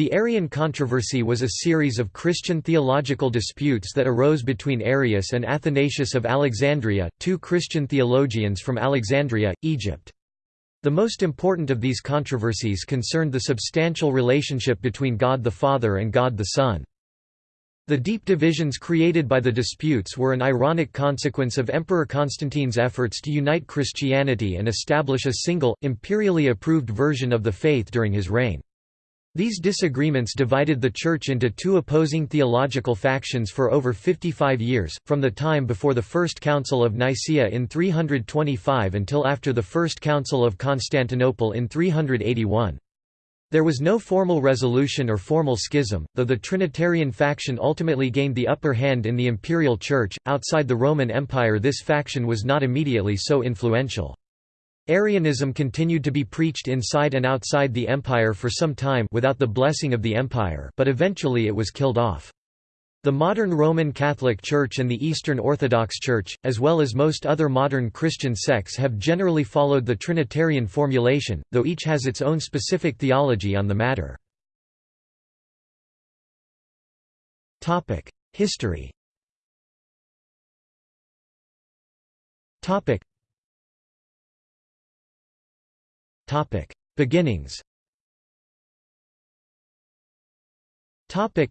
The Arian controversy was a series of Christian theological disputes that arose between Arius and Athanasius of Alexandria, two Christian theologians from Alexandria, Egypt. The most important of these controversies concerned the substantial relationship between God the Father and God the Son. The deep divisions created by the disputes were an ironic consequence of Emperor Constantine's efforts to unite Christianity and establish a single, imperially approved version of the faith during his reign. These disagreements divided the Church into two opposing theological factions for over 55 years, from the time before the First Council of Nicaea in 325 until after the First Council of Constantinople in 381. There was no formal resolution or formal schism, though the Trinitarian faction ultimately gained the upper hand in the imperial church. Outside the Roman Empire, this faction was not immediately so influential. Arianism continued to be preached inside and outside the empire for some time without the blessing of the empire but eventually it was killed off. The modern Roman Catholic Church and the Eastern Orthodox Church, as well as most other modern Christian sects have generally followed the Trinitarian formulation, though each has its own specific theology on the matter. History Beginnings Topic: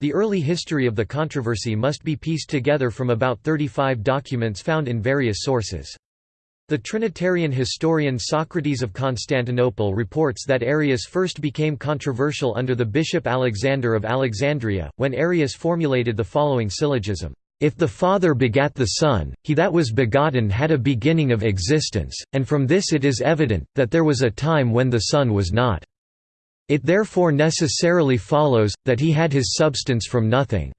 the early history of the controversy must be pieced together from about 35 documents found in various sources. The Trinitarian historian Socrates of Constantinople reports that Arius first became controversial under the bishop Alexander of Alexandria, when Arius formulated the following syllogism. If the Father begat the Son, he that was begotten had a beginning of existence, and from this it is evident, that there was a time when the Son was not. It therefore necessarily follows, that he had his substance from nothing.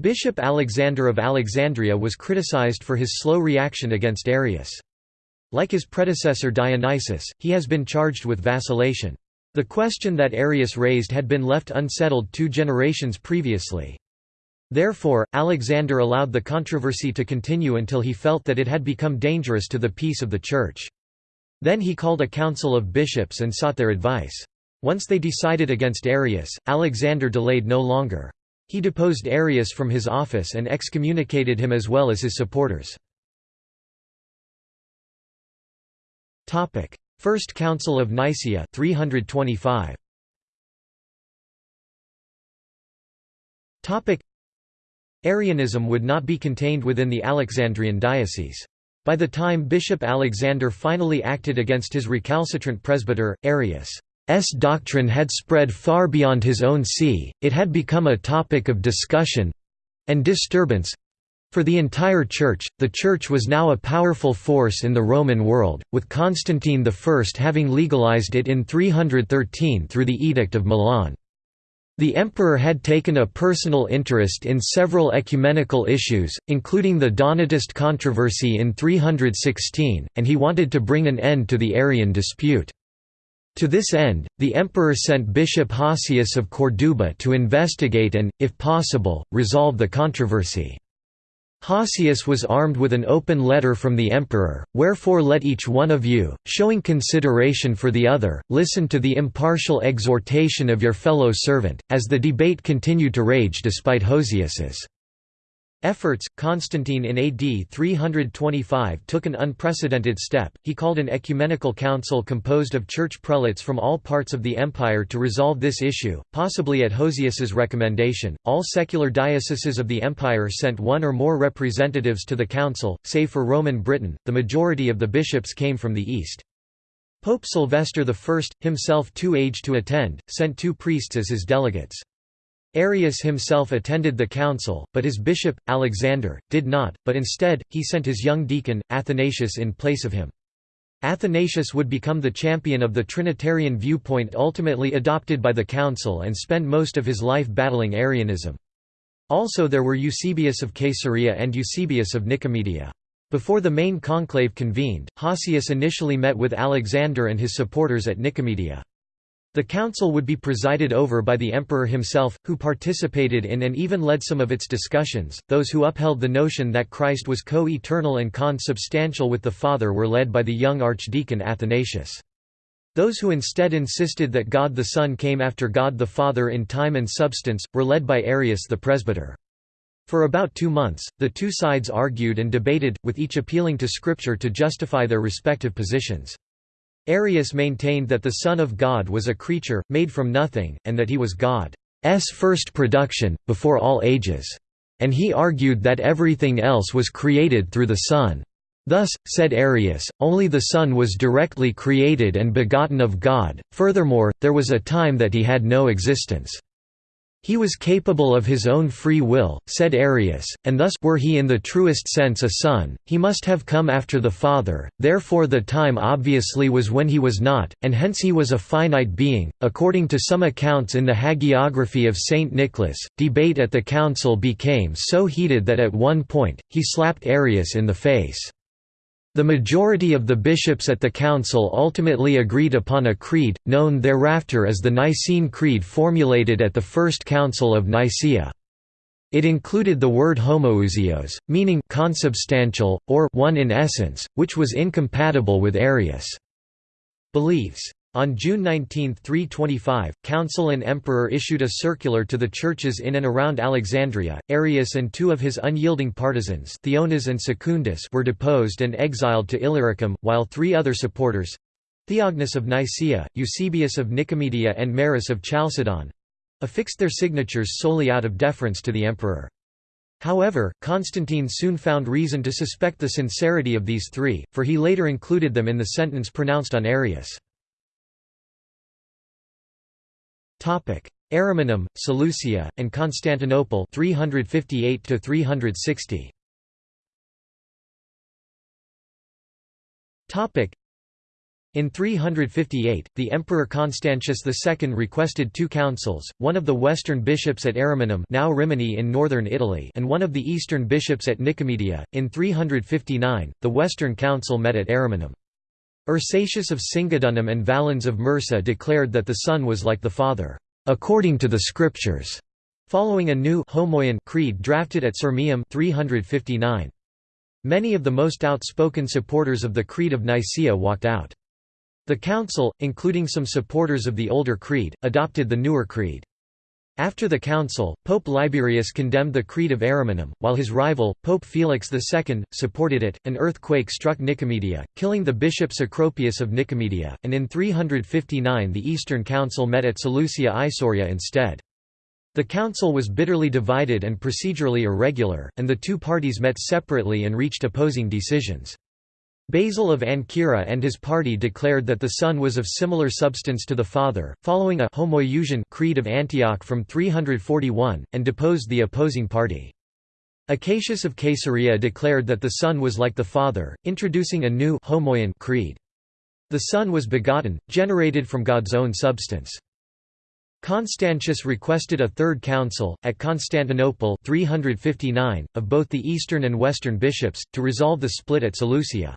Bishop Alexander of Alexandria was criticized for his slow reaction against Arius. Like his predecessor Dionysius, he has been charged with vacillation. The question that Arius raised had been left unsettled two generations previously. Therefore, Alexander allowed the controversy to continue until he felt that it had become dangerous to the peace of the Church. Then he called a council of bishops and sought their advice. Once they decided against Arius, Alexander delayed no longer. He deposed Arius from his office and excommunicated him as well as his supporters. First Council of Nicaea 325. Arianism would not be contained within the Alexandrian diocese. By the time Bishop Alexander finally acted against his recalcitrant presbyter, Arius' doctrine had spread far beyond his own see, it had become a topic of discussion—and disturbance, for the entire Church, the Church was now a powerful force in the Roman world, with Constantine I having legalized it in 313 through the Edict of Milan. The emperor had taken a personal interest in several ecumenical issues, including the Donatist controversy in 316, and he wanted to bring an end to the Arian dispute. To this end, the emperor sent Bishop Hosius of Corduba to investigate and, if possible, resolve the controversy. Hosius was armed with an open letter from the emperor, wherefore let each one of you, showing consideration for the other, listen to the impartial exhortation of your fellow servant, as the debate continued to rage despite Hosius's Efforts, Constantine in AD 325 took an unprecedented step, he called an ecumenical council composed of church prelates from all parts of the empire to resolve this issue, possibly at Hosius's recommendation. All secular dioceses of the empire sent one or more representatives to the council, save for Roman Britain, the majority of the bishops came from the east. Pope Sylvester I, himself too aged to attend, sent two priests as his delegates. Arius himself attended the council, but his bishop, Alexander, did not, but instead, he sent his young deacon, Athanasius in place of him. Athanasius would become the champion of the Trinitarian viewpoint ultimately adopted by the council and spend most of his life battling Arianism. Also there were Eusebius of Caesarea and Eusebius of Nicomedia. Before the main conclave convened, Hosius initially met with Alexander and his supporters at Nicomedia. The council would be presided over by the emperor himself, who participated in and even led some of its discussions. Those who upheld the notion that Christ was co eternal and consubstantial with the Father were led by the young archdeacon Athanasius. Those who instead insisted that God the Son came after God the Father in time and substance, were led by Arius the presbyter. For about two months, the two sides argued and debated, with each appealing to Scripture to justify their respective positions. Arius maintained that the Son of God was a creature, made from nothing, and that he was God's first production, before all ages. And he argued that everything else was created through the Son. Thus, said Arius, only the Son was directly created and begotten of God, furthermore, there was a time that he had no existence. He was capable of his own free will, said Arius, and thus were he in the truest sense a son, he must have come after the Father, therefore the time obviously was when he was not, and hence he was a finite being. According to some accounts in the Hagiography of Saint Nicholas, debate at the council became so heated that at one point, he slapped Arius in the face. The majority of the bishops at the council ultimately agreed upon a creed, known thereafter as the Nicene Creed formulated at the First Council of Nicaea. It included the word homoousios, meaning consubstantial, or one in essence, which was incompatible with Arius' beliefs. On June 19, 325, Council and Emperor issued a circular to the churches in and around Alexandria. Arius and two of his unyielding partisans, Theonas and Secundus, were deposed and exiled to Illyricum, while three other supporters Theognis of Nicaea, Eusebius of Nicomedia, and Maris of Chalcedon affixed their signatures solely out of deference to the emperor. However, Constantine soon found reason to suspect the sincerity of these three, for he later included them in the sentence pronounced on Arius. Ariminum, Seleucia, and Constantinople 358 to 360. Topic in 358, the Emperor Constantius II requested two councils, one of the western bishops at Ariminum now Rimini in northern Italy and one of the eastern bishops at Nicomedia. In 359, the Western Council met at Ariminum. Ursatius of Singidunum and Valens of Mursa declared that the Son was like the Father, according to the Scriptures, following a new Homoian creed drafted at Sirmium 359. Many of the most outspoken supporters of the Creed of Nicaea walked out. The council, including some supporters of the older creed, adopted the newer creed. After the council, Pope Liberius condemned the Creed of Ariminum, while his rival, Pope Felix II, supported it. An earthquake struck Nicomedia, killing the bishop Cecropius of Nicomedia, and in 359 the Eastern Council met at Seleucia Isauria instead. The council was bitterly divided and procedurally irregular, and the two parties met separately and reached opposing decisions. Basil of Ancyra and his party declared that the Son was of similar substance to the Father, following a Homoiousian Creed of Antioch from 341, and deposed the opposing party. Acacius of Caesarea declared that the Son was like the Father, introducing a new creed. The Son was begotten, generated from God's own substance. Constantius requested a third council, at Constantinople 359, of both the eastern and western bishops, to resolve the split at Seleucia.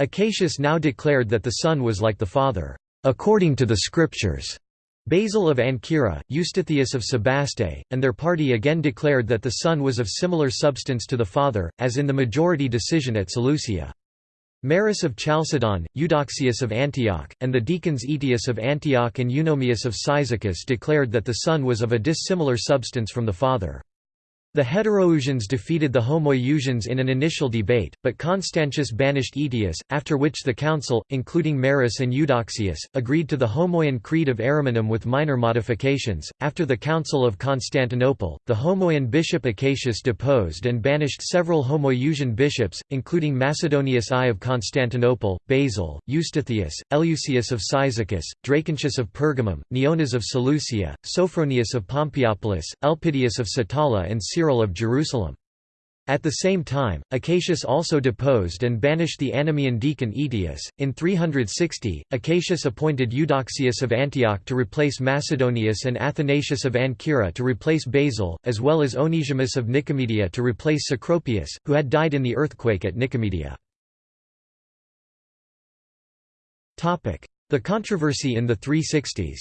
Acacius now declared that the Son was like the Father, according to the Scriptures. Basil of Ancyra, Eustathius of Sebaste, and their party again declared that the Son was of similar substance to the Father, as in the majority decision at Seleucia. Maris of Chalcedon, Eudoxius of Antioch, and the deacons Aetius of Antioch and Eunomius of Cyzicus declared that the Son was of a dissimilar substance from the Father. The Heteroousians defeated the Homoiousians in an initial debate, but Constantius banished Aetius, after which the council, including Maris and Eudoxius, agreed to the Homoian Creed of Ariminum with minor modifications. After the Council of Constantinople, the Homoian bishop Acacius deposed and banished several Homoiousian bishops, including Macedonius I of Constantinople, Basil, Eustathius, Eleusius of Cyzicus, Dracontius of Pergamum, Neonas of Seleucia, Sophronius of Pompeiopolis, Elpidius of Satala and Cyril of Jerusalem. At the same time, Acacius also deposed and banished the Anomoean deacon Aetius. In 360, Acacius appointed Eudoxius of Antioch to replace Macedonius and Athanasius of Ancyra to replace Basil, as well as Onesimus of Nicomedia to replace Cecropius, who had died in the earthquake at Nicomedia. The controversy in the 360s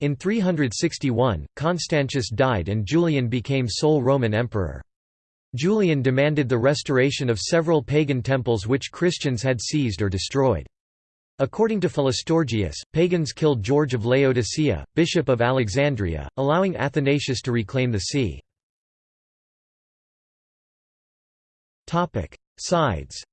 in 361, Constantius died and Julian became sole Roman emperor. Julian demanded the restoration of several pagan temples which Christians had seized or destroyed. According to Philostorgius, pagans killed George of Laodicea, bishop of Alexandria, allowing Athanasius to reclaim the see. Sides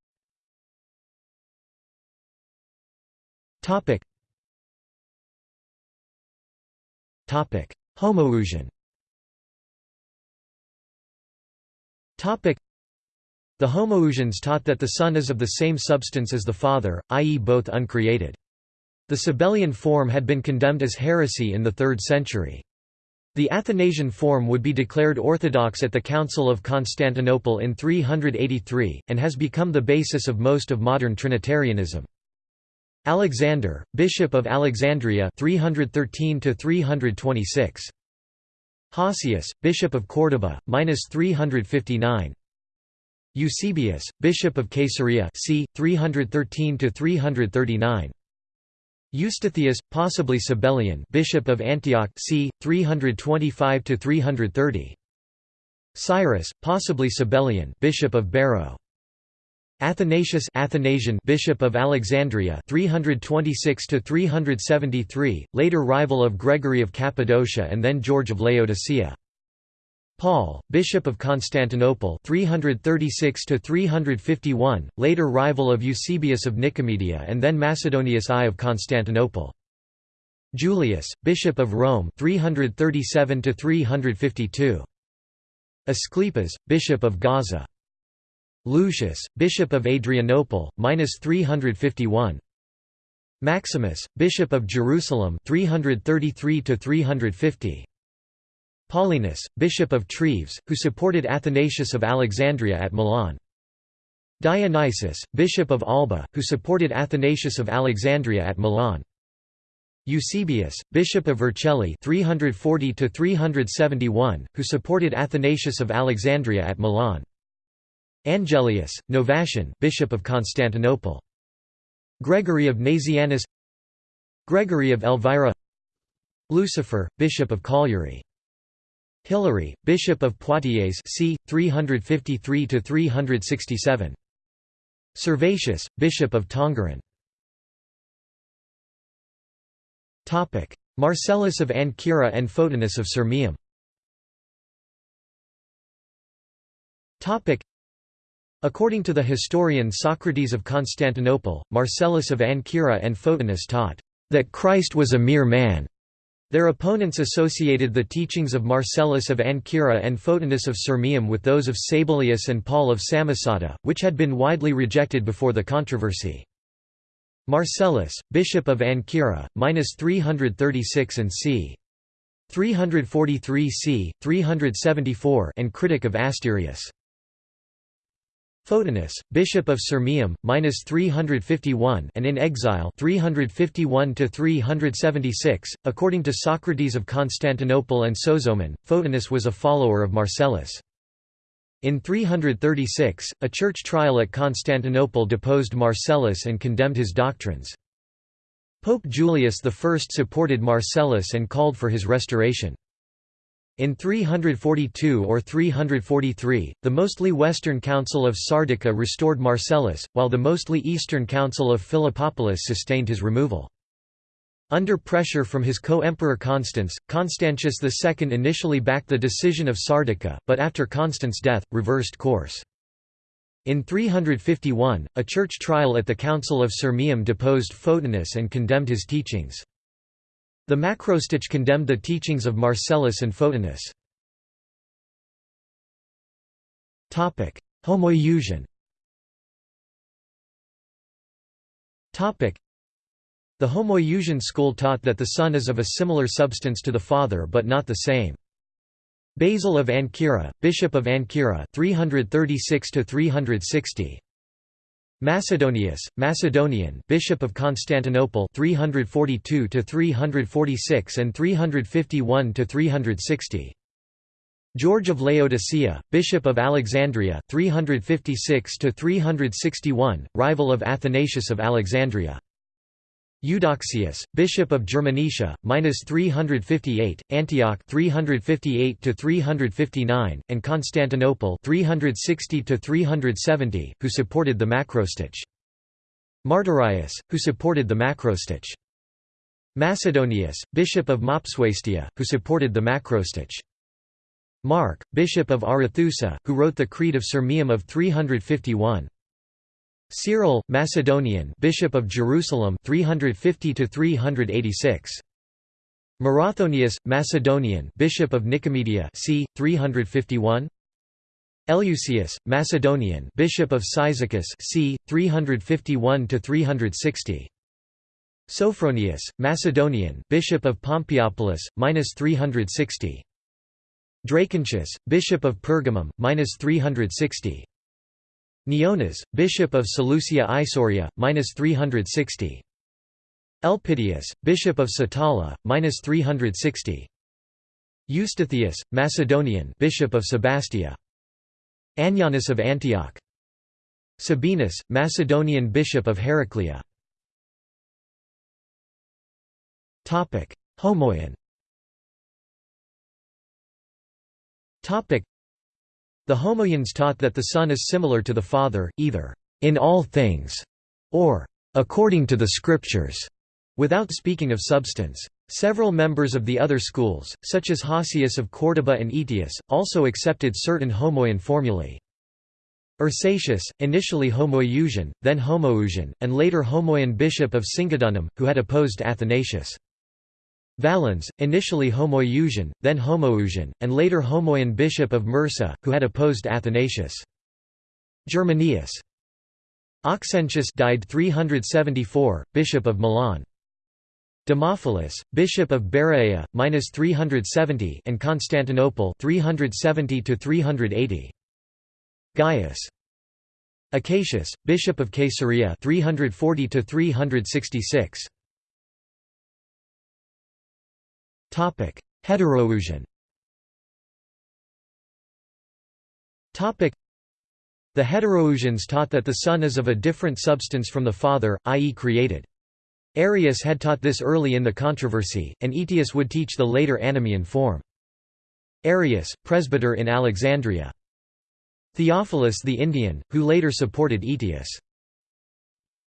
Homoousion the Homoousians taught that the Son is of the same substance as the Father, i.e. both uncreated. The Sabellian form had been condemned as heresy in the 3rd century. The Athanasian form would be declared orthodox at the Council of Constantinople in 383, and has become the basis of most of modern Trinitarianism. Alexander, Bishop of Alexandria 313 326. Hosius, Bishop of Córdoba, minus 359. Eusebius, Bishop of Caesarea c. 313–339 Eustathius, possibly Sabellian Bishop of Antioch c. 325–330 Cyrus, possibly Sabellian Bishop of Barrow Athanasius Athanasian Bishop of Alexandria 326 to 373 later rival of Gregory of Cappadocia and then George of Laodicea Paul, Bishop of Constantinople 336 to 351, later rival of Eusebius of Nicomedia and then Macedonius I of Constantinople. Julius, Bishop of Rome 337 to 352. Asclepius, Bishop of Gaza. Lucius, Bishop of Adrianople, minus 351. Maximus, Bishop of Jerusalem 333 to 350. Paulinus, Bishop of Treves, who supported Athanasius of Alexandria at Milan. Dionysius, Bishop of Alba, who supported Athanasius of Alexandria at Milan. Eusebius, Bishop of Vercelli 340 371, who supported Athanasius of Alexandria at Milan. Angelius, Novatian Bishop of Constantinople. Gregory of Nazianzus. Gregory of Elvira. Lucifer, Bishop of Cagliari Hilary, Bishop of Poitiers c. 353–367. Servatius, Bishop of Tongeren Marcellus of Ancyra and Photinus of Sirmium According to the historian Socrates of Constantinople, Marcellus of Ancyra and Photinus taught, "...that Christ was a mere man." Their opponents associated the teachings of Marcellus of Ancyra and Photinus of Sirmium with those of Sabellius and Paul of Samosata, which had been widely rejected before the controversy. Marcellus, Bishop of Ancyra, minus 336 and c. 343 c. 374 and critic of Asterius. Photinus, Bishop of Sirmium, minus 351 and in exile 351 to 376. According to Socrates of Constantinople and Sozomen, Photinus was a follower of Marcellus. In 336, a church trial at Constantinople deposed Marcellus and condemned his doctrines. Pope Julius I supported Marcellus and called for his restoration. In 342 or 343, the mostly western council of Sardica restored Marcellus, while the mostly eastern council of Philippopolis sustained his removal. Under pressure from his co-emperor Constans, Constantius II initially backed the decision of Sardica, but after Constans' death, reversed course. In 351, a church trial at the Council of Sirmium deposed Photinus and condemned his teachings. The Macrostich condemned the teachings of Marcellus and Photinus. Homoiousion The Homoiousian school taught that the Son is of a similar substance to the Father but not the same. Basil of Ancyra, Bishop of Ancyra 336 360 Macedonius, Macedonian, Bishop of Constantinople 342 to 346 and 351 to 360. George of Laodicea, Bishop of Alexandria 356 to 361, rival of Athanasius of Alexandria. Eudoxius, bishop of Germanicia, minus 358, Antioch 358 to 359, and Constantinople 360 to 370, who supported the macrostich. Martyrius, who supported the macrostich. Macedonius, bishop of Mopsuestia, who supported the macrostich. Mark, bishop of Arethusa, who wrote the Creed of Sirmium of 351. Cyril, Macedonian, Bishop of Jerusalem, 350 to 386. Marathonius, Macedonian, Bishop of Nicomedia, c. 351. Eleusius, Macedonian, Bishop of Cyzicus, c. 351 to 360. Sophronius, Macedonian, Bishop of Pompeiopolis, minus 360. Dracontius, Bishop of Pergamum, minus 360. Neonas, Bishop of Seleucia Isauria, minus 360. Elpidius, Bishop of Satala, minus 360. Eustathius, Macedonian, Bishop of Sebastia. Anianus of Antioch. Sabinus, Macedonian Bishop of Heraclea. Topic: Homoion. Topic: the Homoians taught that the Son is similar to the Father, either in all things or according to the Scriptures, without speaking of substance. Several members of the other schools, such as Hosius of Córdoba and Aetius, also accepted certain Homoian formulae. Ursatius, initially Homoiousian, then Homoousian, and later Homoian bishop of Singidunum, who had opposed Athanasius. Valens, initially Homoiousian, then Homoousian, and later Homoian bishop of Mursa, who had opposed Athanasius. Germanius. Auxentius died 374, bishop of Milan. Demophilus, bishop of Berea, minus 370, and Constantinople, 370 to 380. Gaius. Acacius, bishop of Caesarea, 340 to 366. Topic: Heteroousian. Topic: The Heteroousians taught that the Son is of a different substance from the Father, i.e. created. Arius had taught this early in the controversy, and Aetius would teach the later Anomoean form. Arius, presbyter in Alexandria. Theophilus the Indian, who later supported Aetius.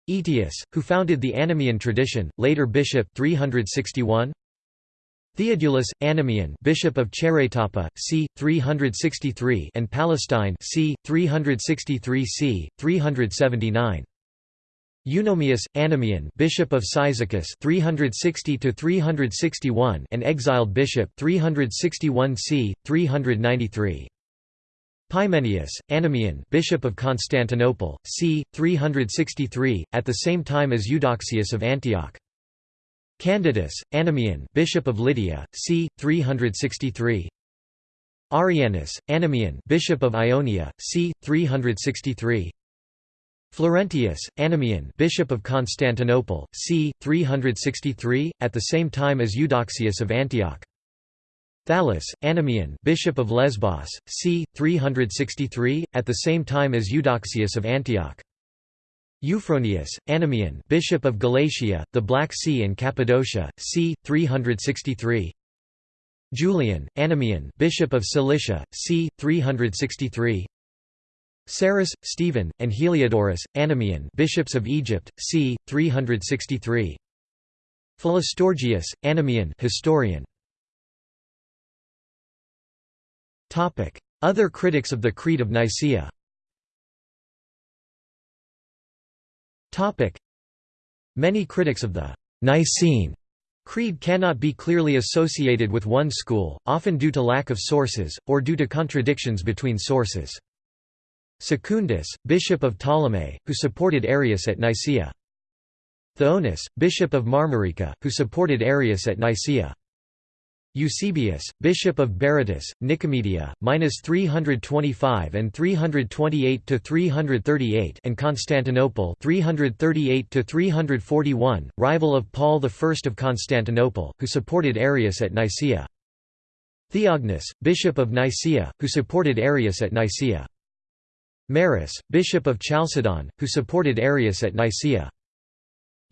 Aetius, who founded the Anomoean tradition, later bishop 361. Theodulus, Anomoean Bishop of Cheretopa, c. 363 and Palestine c. 363 c. 379. Eunomius, Anomoean Bishop of Cyzicus 360 361 and exiled bishop 361 c. 393. Pymenius, Anomoean Bishop of Constantinople, c. 363, at the same time as Eudoxius of Antioch. Candidus, Anomoean Bishop of Lydia, c. 363 Arianus, Anomoean Bishop of Ionia, c. 363 Florentius, Anomoean Bishop of Constantinople, c. 363, at the same time as Eudoxius of Antioch. Thallus, Anomoean Bishop of Lesbos, c. 363, at the same time as Eudoxius of Antioch. Euphronius, Anomoean Bishop of Galatia, the Black Sea and Cappadocia, c. 363 Julian, Anomoean Bishop of Cilicia, c. 363 Sarus, Stephen, and Heliodorus, Anomoean Bishops of Egypt, c. 363 Philostorgius, Anomoean historian. Other critics of the Creed of Nicaea Many critics of the Nicene Creed cannot be clearly associated with one school, often due to lack of sources, or due to contradictions between sources. Secundus, bishop of Ptolemais, who supported Arius at Nicaea. Theonas, bishop of Marmarica, who supported Arius at Nicaea. Eusebius, bishop of Berytus, Nicomedia, minus 325 and 328 to 338, and Constantinople, 338 to 341, rival of Paul I of Constantinople, who supported Arius at Nicaea. Theognis, bishop of Nicaea, who supported Arius at Nicaea. Maris, bishop of Chalcedon, who supported Arius at Nicaea.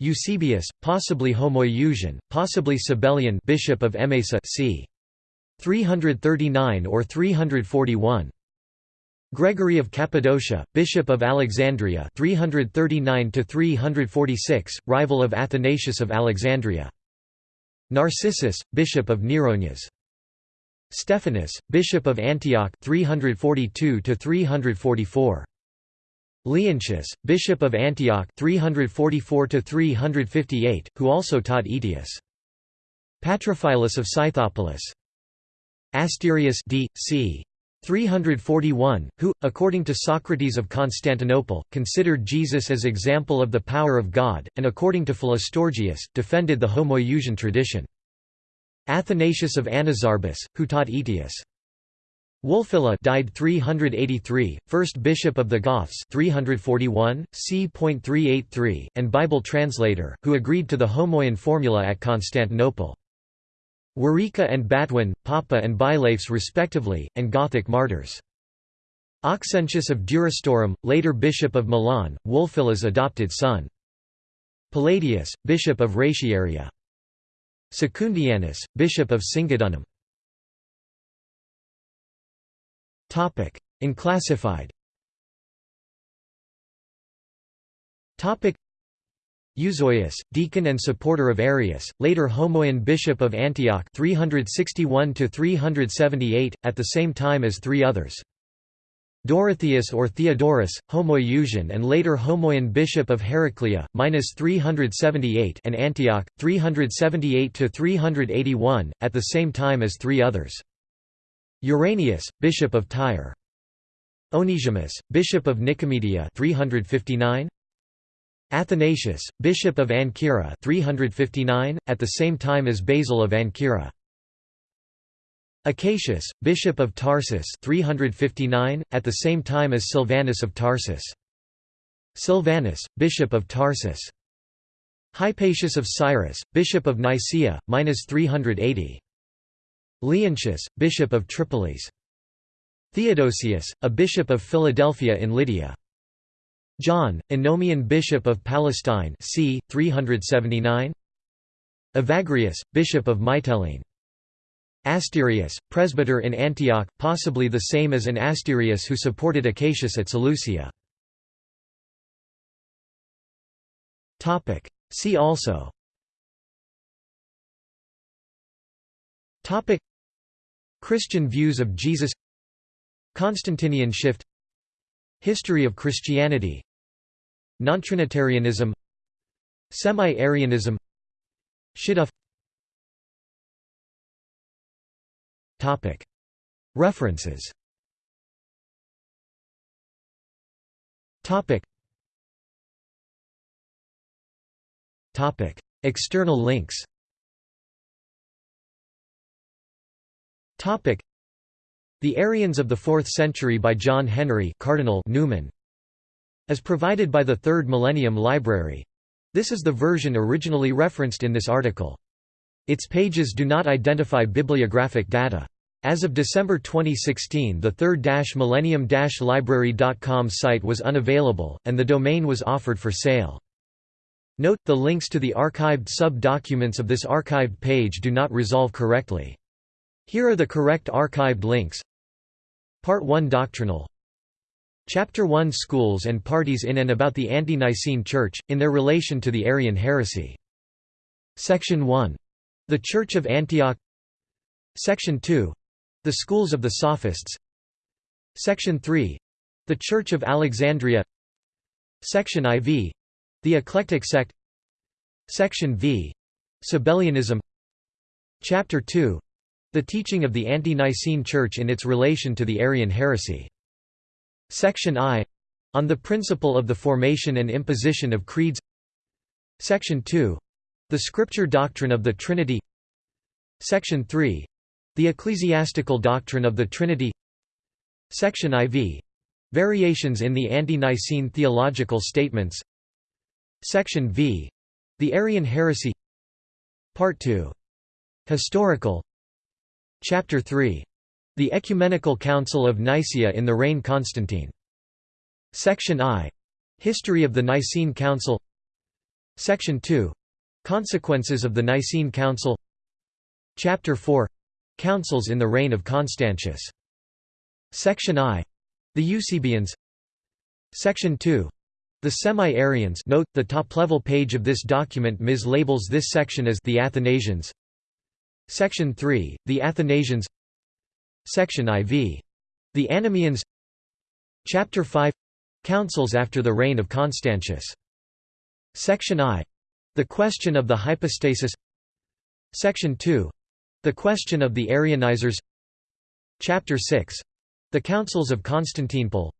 Eusebius, possibly Homoiousion, possibly Sabellian bishop of Emesa c. 339 or 341. Gregory of Cappadocia, Bishop of Alexandria 339 346, rival of Athanasius of Alexandria. Narcissus, Bishop of Neronias. Stephanus, Bishop of Antioch 342 344. Leontius, Bishop of Antioch 344 358, who also taught Aetius. Patrophilus of Scythopolis. Asterius d. c. 341, who, according to Socrates of Constantinople, considered Jesus as example of the power of God, and according to Philostorgius, defended the Homoiousian tradition. Athanasius of Anazarbus, who taught Aetius. Wulfila died 383, first bishop of the Goths 341, c.383, and Bible translator, who agreed to the Homoian formula at Constantinople. Werica and Batwin, Papa and Bilaphs respectively, and Gothic martyrs. Auxentius of Durostorum, later bishop of Milan, Wulfila's adopted son. Palladius, bishop of Ratiaria. Secundianus, bishop of Singidunum. Unclassified Euzoius, deacon and supporter of Arius, later Homoian bishop of Antioch 361 at the same time as three others. Dorotheus or Theodorus, Homoiousian and later Homoian bishop of Heraclea, minus 378 and Antioch, 378–381, at the same time as three others. Uranius, bishop of Tyre. Onesimus, bishop of Nicomedia 359, Athanasius, bishop of Ancyra 359, at the same time as Basil of Ancyra. Acacius, bishop of Tarsus 359, at the same time as Silvanus of Tarsus. Silvanus, bishop of Tarsus. Hypatius of Cyrus, bishop of Nicaea, minus 380. Leontius, bishop of Tripolis. Theodosius, a bishop of Philadelphia in Lydia. John, Anomoean bishop of Palestine c. 379 Evagrius, bishop of Mytilene Asterius, presbyter in Antioch, possibly the same as an Asterius who supported Acacius at Seleucia. See also Christian views of Jesus. Constantinian shift. History of Christianity. Nontrinitarianism. Semi-Arianism. Shidduch References. External links the Arians of the Fourth Century by John Henry Cardinal Newman as provided by the Third Millennium Library. This is the version originally referenced in this article. Its pages do not identify bibliographic data. As of December 2016 the third-millennium-library.com site was unavailable, and the domain was offered for sale. Note, the links to the archived sub-documents of this archived page do not resolve correctly. Here are the correct archived links Part 1 Doctrinal Chapter 1 Schools and parties in and about the Ante-Nicene Church, in their relation to the Arian heresy. Section 1. The Church of Antioch Section 2. The Schools of the Sophists Section 3. The Church of Alexandria Section IV. The Eclectic Sect Section V. Sabellianism Chapter 2 the teaching of the Ante-Nicene Church in its relation to the Arian heresy. Section I on the principle of the formation and imposition of creeds. Section 2 the scripture doctrine of the Trinity. Section 3 the ecclesiastical doctrine of the Trinity. Section IV variations in the ante-Nicene theological statements. Section V the Arian heresy. Part 2 historical Chapter 3. The Ecumenical Council of Nicaea in the reign Constantine. Section I. History of the Nicene Council Section 2 Consequences of the Nicene Council Chapter 4 Councils in the reign of Constantius. Section I The Eusebians Section 2 the Semi-Arians note, the top-level page of this document mislabels this section as the Athanasians. Section 3, the Athanasians Section IV. The Anomoeans Chapter 5 Councils after the reign of Constantius. Section I. The question of the hypostasis Section 2. The question of the Arianizers Chapter 6. The Councils of Constantinople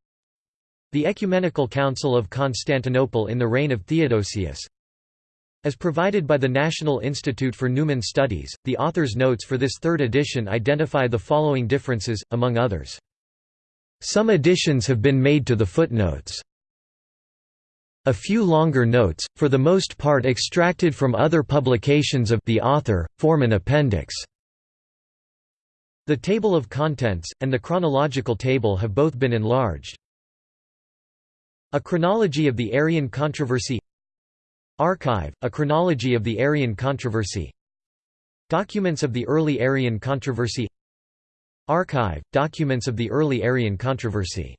The Ecumenical Council of Constantinople in the reign of Theodosius As provided by the National Institute for Newman Studies, the author's notes for this third edition identify the following differences, among others. Some additions have been made to the footnotes. A few longer notes, for the most part extracted from other publications of the author, form an appendix. The table of contents, and the chronological table have both been enlarged. A chronology of the Arian controversy Archive, a chronology of the Arian controversy. Documents of the early Arian controversy. Archive, documents of the early Arian controversy